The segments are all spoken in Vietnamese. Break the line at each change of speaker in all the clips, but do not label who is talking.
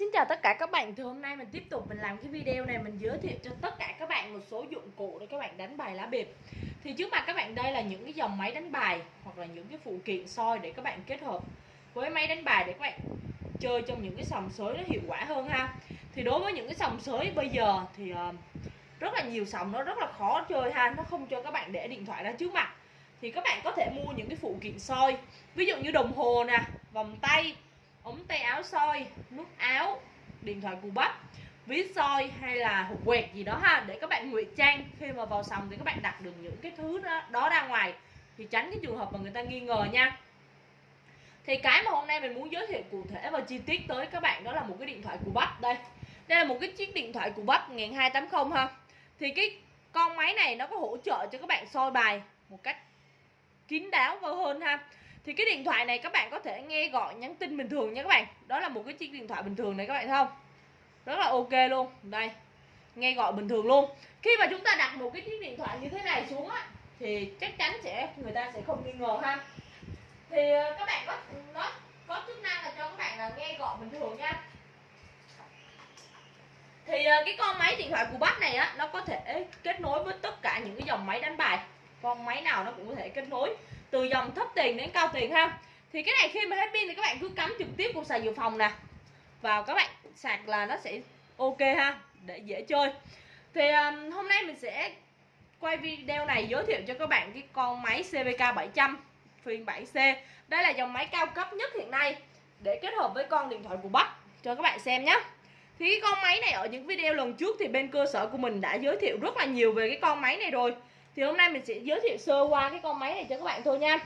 Xin chào tất cả các bạn, thì hôm nay mình tiếp tục mình làm cái video này mình giới thiệu cho tất cả các bạn một số dụng cụ để các bạn đánh bài lá bịp Thì trước mặt các bạn đây là những cái dòng máy đánh bài hoặc là những cái phụ kiện soi để các bạn kết hợp với máy đánh bài để các bạn chơi trong những cái sòng sới nó hiệu quả hơn ha. Thì đối với những cái sòng sới bây giờ thì uh, rất là nhiều sòng nó rất là khó chơi ha, nó không cho các bạn để điện thoại ra trước mặt. Thì các bạn có thể mua những cái phụ kiện soi, ví dụ như đồng hồ nè, vòng tay ống tay áo soi nút áo điện thoại cù bắp ví soi hay là hộp quẹt gì đó ha để các bạn ngụy trang. Khi mà vào sòng thì các bạn đặt được những cái thứ đó, đó ra ngoài thì tránh cái trường hợp mà người ta nghi ngờ nha. Thì cái mà hôm nay mình muốn giới thiệu cụ thể và chi tiết tới các bạn đó là một cái điện thoại cù bắp đây. Đây là một cái chiếc điện thoại cù bắp 1280 ha. Thì cái con máy này nó có hỗ trợ cho các bạn soi bài một cách kín đáo và hơn ha thì cái điện thoại này các bạn có thể nghe gọi nhắn tin bình thường nha các bạn. Đó là một cái chiếc điện thoại bình thường này các bạn thấy không? Rất là ok luôn. Đây, nghe gọi bình thường luôn. Khi mà chúng ta đặt một cái chiếc điện thoại như thế này xuống á, thì chắc chắn sẽ người ta sẽ không nghi ngờ ha. Thì ờ, các bạn có, nó có chức năng là cho các bạn là nghe gọi bình thường nha. Thì ờ, cái con máy điện thoại của bác này á, nó có thể kết nối với tất cả những cái dòng máy đánh bài. Con máy nào nó cũng có thể kết nối từ dòng thấp tiền đến cao tiền ha. Thì cái này khi mà hết pin thì các bạn cứ cắm trực tiếp cục sạc dự phòng nè. Vào các bạn sạc là nó sẽ ok ha để dễ chơi. Thì um, hôm nay mình sẽ quay video này giới thiệu cho các bạn cái con máy CVK 700 phiên 7C, đây là dòng máy cao cấp nhất hiện nay để kết hợp với con điện thoại của Bắc cho các bạn xem nhé thì cái con máy này ở những video lần trước thì bên cơ sở của mình đã giới thiệu rất là nhiều về cái con máy này rồi thì hôm nay mình sẽ giới thiệu sơ qua cái con máy này cho các bạn thôi nha.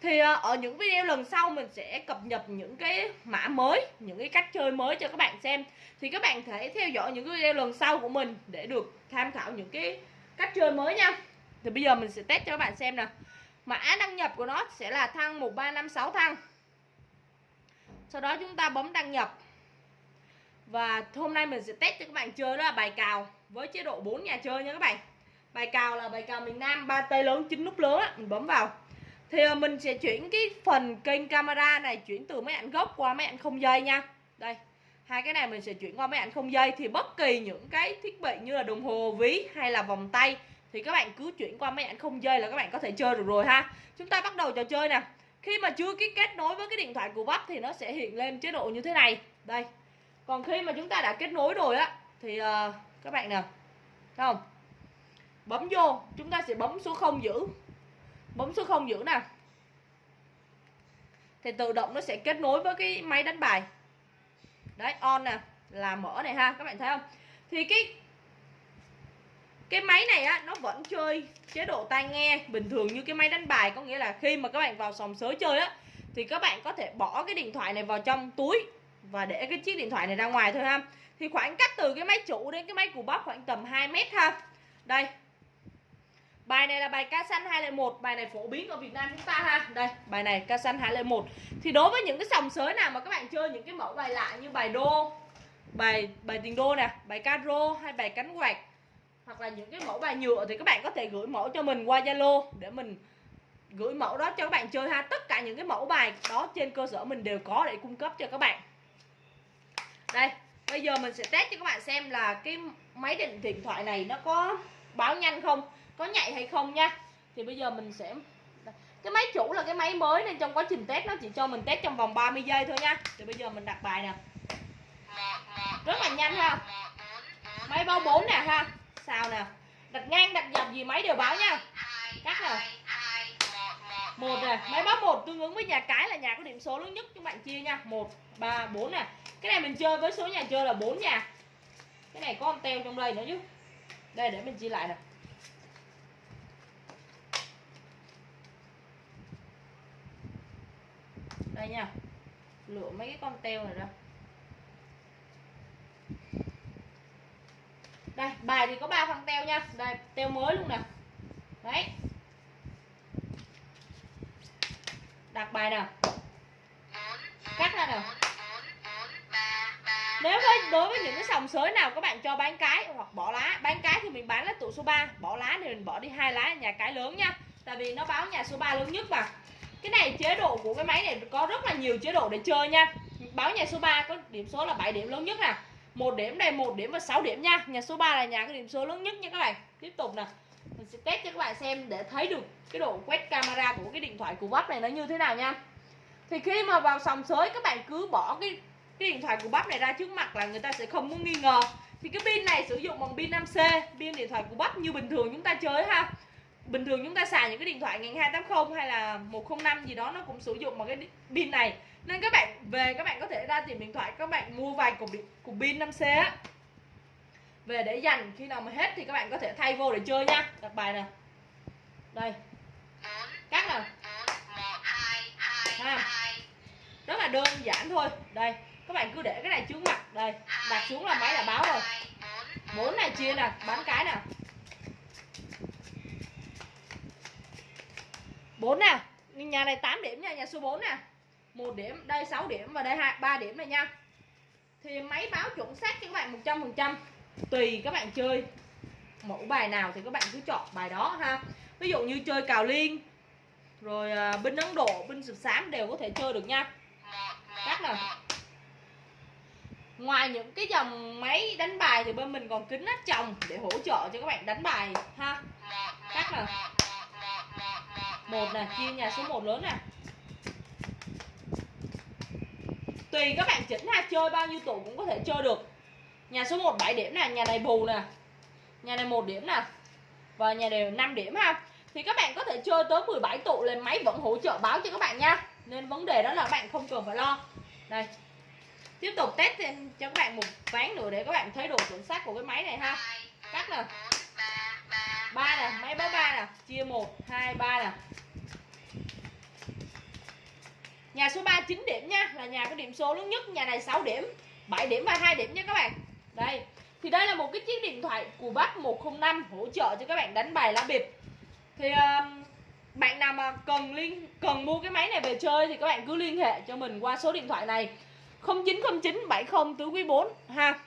Thì ờ, ở những video lần sau mình sẽ cập nhật những cái mã mới, những cái cách chơi mới cho các bạn xem. Thì các bạn thể theo dõi những cái video lần sau của mình để được tham khảo những cái cách chơi mới nha. Thì bây giờ mình sẽ test cho các bạn xem nè. Mã đăng nhập của nó sẽ là thăng 1356 thăng. Sau đó chúng ta bấm đăng nhập. Và hôm nay mình sẽ test cho các bạn chơi đó là bài cào với chế độ 4 nhà chơi nha các bạn bài cào là bài cào miền Nam ba tay lớn chín nút lớn á mình bấm vào. Thì ờ, mình sẽ chuyển cái phần kênh camera này chuyển từ máy ảnh gốc qua máy ảnh không dây nha. Đây hai cái này mình sẽ chuyển qua máy ảnh không dây. Thì bất kỳ những cái thiết bị như là đồng hồ ví hay là vòng tay thì các bạn cứ chuyển qua máy ảnh không dây là các bạn có thể chơi được rồi ha. Chúng ta bắt đầu trò chơi nè. Khi mà chưa cái kết nối với cái điện thoại của bắp thì nó sẽ hiện lên chế độ như thế này. Đây. Còn khi mà chúng ta đã kết nối rồi á thì uh, các bạn nè thấy không? Bấm vô, chúng ta sẽ bấm số 0 giữ. Bấm số 0 giữ nè. Thì tự động nó sẽ kết nối với cái máy đánh bài. Đấy, on nè, là mở này ha, các bạn thấy không? Thì cái cái máy này á, nó vẫn chơi chế độ tai nghe bình thường như cái máy đánh bài. Có nghĩa là khi mà các bạn vào sòng sới chơi á, thì các bạn có thể bỏ cái điện thoại này vào trong túi và để cái chiếc điện thoại này ra ngoài thôi ha. Thì khoảng cách từ cái máy chủ đến cái máy cù bắp khoảng tầm 2 mét ha. Đây Bài này là bài ca xanh 201 Bài này phổ biến ở Việt Nam chúng ta ha. Đây, bài này, ca xanh 201 Thì đối với những cái sòng sới nào mà các bạn chơi những cái mẫu bài lạ như bài đô, Bài bài tiền đô nè, Bài caro hay bài cánh quạt, Hoặc là những cái mẫu bài nhựa Thì các bạn có thể gửi mẫu cho mình qua Zalo Để mình gửi mẫu đó cho các bạn chơi ha. Tất cả những cái mẫu bài đó trên cơ sở mình đều có để cung cấp cho các bạn. Đây, Bây giờ mình sẽ test cho các bạn xem là cái máy định điện thoại này nó có báo nhanh không có nhạy hay không nha. Thì bây giờ mình sẽ cái máy chủ là cái máy mới nên trong quá trình test nó chỉ cho mình test trong vòng 30 giây thôi nha. Thì bây giờ mình đặt bài nè. Rất là nhanh ha. Máy báo 4 nè ha. Sao nè. Đặt ngang, đặt dọc gì máy đều báo nha. Cắt nè. Một nè. Máy báo một tương ứng với nhà cái là nhà có điểm số lớn nhất các bạn chia nha. Một, ba, bốn nè. Cái này mình chơi với số nhà chơi là 4 nhà. Cái này có con teo trong đây nữa chứ. Đây, để mình chia lại nè. Đây nha. Lựa mấy cái con teo này ra đây, bài thì có ba phần teo nha. Đây, teo mới luôn nè. Đấy. Đặt bài nè cắt ra nè nếu với, đối với những cái sòng sới nào các bạn cho bán cái hoặc bỏ lá, bán cái thì mình bán lá tụ số 3 bỏ lá thì mình bỏ đi hai lá, nhà cái lớn nha. Tại vì nó báo nhà số 3 lớn nhất mà cái này chế độ của cái máy này có rất là nhiều chế độ để chơi nha. Báo nhà số 3 có điểm số là 7 điểm lớn nhất nè. Một điểm đây một điểm và 6 điểm nha. Nhà số 3 là nhà có điểm số lớn nhất nha các bạn. Tiếp tục nè. Mình sẽ test cho các bạn xem để thấy được cái độ quét camera của cái điện thoại của bắp này nó như thế nào nha. Thì khi mà vào sòng sới, các bạn cứ bỏ cái cái điện thoại của bắp này ra trước mặt là người ta sẽ không có nghi ngờ. Thì cái pin này sử dụng bằng pin 5C pin điện thoại của bắp như bình thường chúng ta chơi ha bình thường chúng ta xài những cái điện thoại ngàn 280 hay là 105 gì đó, nó cũng sử dụng một cái pin này. Nên các bạn, về các bạn có thể ra tìm điện thoại, các bạn mua vài cục điện, cục pin 5C á. Về để dành, khi nào mà hết thì các bạn có thể thay vô để chơi nha. Đặt bài nè. Đây. Cắt nè. À. rất là đơn giản thôi. Đây, các bạn cứ để cái này trước mặt. Đây, đặt xuống là máy đã báo rồi. Bốn này chia nè, bán cái nè. Bốn nè, nhà này 8 điểm nha, nhà số 4 nè. Một điểm, đây 6 điểm và đây hai, ba điểm này nha. Thì máy báo chuẩn xác cho các bạn 100 phần trăm, tùy các bạn chơi. Mẫu bài nào thì các bạn cứ chọn bài đó ha. Ví dụ như chơi cào liên, rồi à, bên binh ấn độ binh sụp xám đều có thể chơi được nha. Các nè ngoài những cái dòng máy đánh bài thì bên mình còn kính áp tròng để hỗ trợ cho các bạn đánh bài ha. Các nè một này, chia nhà số 1 lớn nè tùy các bạn chỉnh ha, chơi bao nhiêu tụ cũng có thể chơi được. Nhà số 1 7 điểm nè nhà này bù nè. Nhà này một điểm nè. Và nhà này 5 điểm ha. Thì các bạn có thể chơi tới 17 tụ lên máy vẫn hỗ trợ báo cho các bạn nha. Nên vấn đề đó là các bạn không cần phải lo. Đây. Tiếp tục test thêm cho các bạn một ván nữa để các bạn thấy độ chuẩn xác của cái máy này ha. Cắt nè. Ba nè, máy báo ba nè. Chia một, hai, ba nè nhà số 3 9 điểm nha là nhà có điểm số lớn nhất nhà này 6 điểm 7 điểm và 2 điểm nha các bạn. Đây thì đây là một cái chiếc điện thoại của bác 105 hỗ trợ cho các bạn đánh bài lá bịp. Thì uh, bạn nào mà cần liên cần mua cái máy này về chơi thì các bạn cứ liên hệ cho mình qua số điện thoại này. 0909 70 tứ quý 4 ha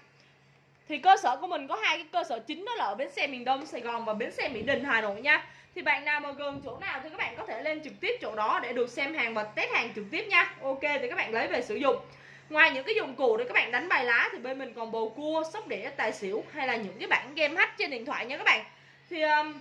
thì cơ sở của mình có hai cái cơ sở chính đó là ở bến xe miền Đông Sài Gòn và bến xe Mỹ Đình Hà Nội nha. Thì bạn nào mà gần chỗ nào thì các bạn có thể lên trực tiếp chỗ đó để được xem hàng và test hàng trực tiếp nha. Ok thì các bạn lấy về sử dụng. Ngoài những cái dụng cụ để các bạn đánh bài lá thì bên mình còn bầu cua sóc đĩa tài xỉu hay là những cái bản game hack trên điện thoại nha các bạn. Thì um,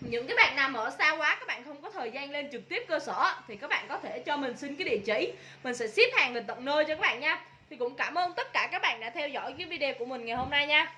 những cái bạn nào ở xa quá các bạn không có thời gian lên trực tiếp cơ sở thì các bạn có thể cho mình xin cái địa chỉ. Mình sẽ ship hàng về tận nơi cho các bạn nha thì cũng cảm ơn tất cả các bạn đã theo dõi cái video của mình ngày hôm nay nha.